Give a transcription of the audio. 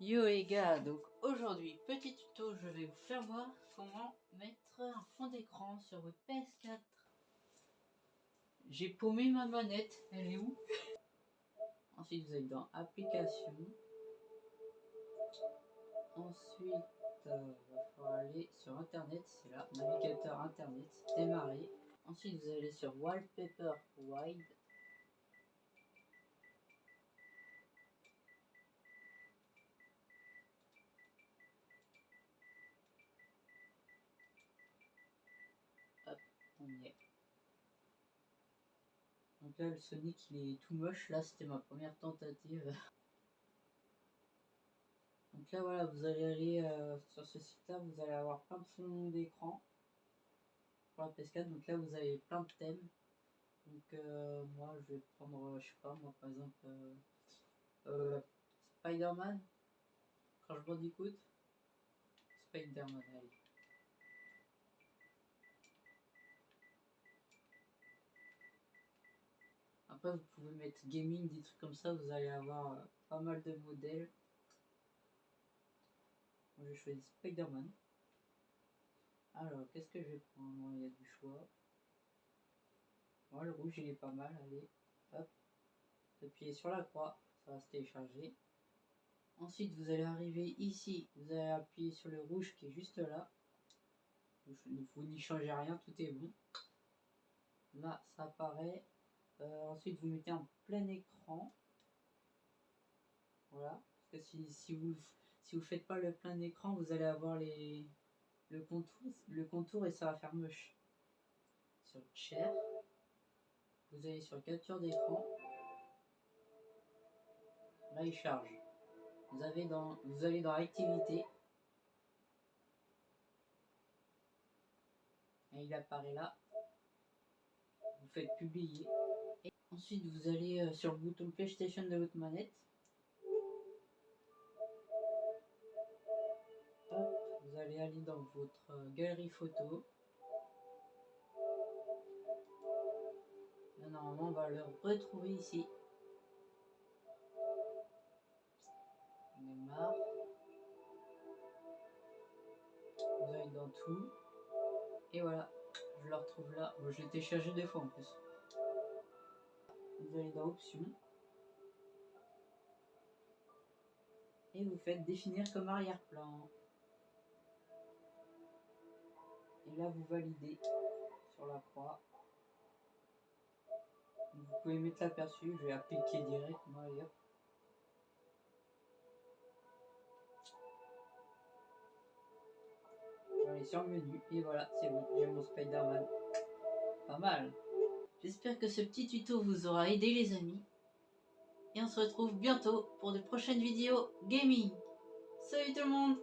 Yo les gars, donc aujourd'hui, petit tuto, je vais vous faire voir comment mettre un fond d'écran sur votre PS4. J'ai paumé ma manette, elle est où? Ensuite, vous allez dans Applications. Ensuite, euh, il aller sur Internet, c'est là, navigateur Internet, démarrer. Ensuite, vous allez sur Wallpaper Wide. Hop, Donc là, le Sonic, il est tout moche. Là, c'était ma première tentative. Donc là, voilà, vous allez aller euh, sur ce site-là, vous allez avoir plein de fonds d'écran pour la PS4. Donc là, vous avez plein de thèmes. Donc euh, moi, je vais prendre, je sais pas, moi, par exemple, euh, euh Spider-Man, Crash Bandicoot, Spider-Man, allez. Après, vous pouvez mettre gaming, des trucs comme ça, vous allez avoir euh, pas mal de modèles. Moi, j'ai choisi Spider-Man. Alors, qu'est-ce que je vais prendre? Il y a du choix. Moi, le rouge, il est pas mal. Allez, hop. Appuyez sur la croix, ça va se télécharger. Ensuite, vous allez arriver ici. Vous allez appuyer sur le rouge qui est juste là. Vous n'y changez rien, tout est bon. Là, ça apparaît. Euh, ensuite, vous mettez en plein écran. Voilà. Parce que si, vous vous faites pas le plein écran, vous allez avoir le contour, et ça va faire moche. Sur Share, vous allez sur capture d'écran. Là, il charge. Vous vous allez dans activité. Et il apparaît là. Vous faites publier. Ensuite, vous allez euh, sur le bouton PlayStation de votre manette. Vous allez aller dans votre euh, galerie photo. Normalement, on va le retrouver ici. On démarre. Vous allez dans tout. Et voilà, je le retrouve là. je l'ai téléchargé deux fois en plus vous allez dans Options et vous faites définir comme arrière-plan. Et là, vous validez sur la croix. vous pouvez mettre l'aperçu, je vais appliquer direct, moi, Je sur le menu et voilà, c'est bon, j'ai mon Spider-Man. Pas mal. J'espère que ce petit tuto vous aura aidé les amis. Et on se retrouve bientôt pour de prochaines vidéos gaming. Salut tout le monde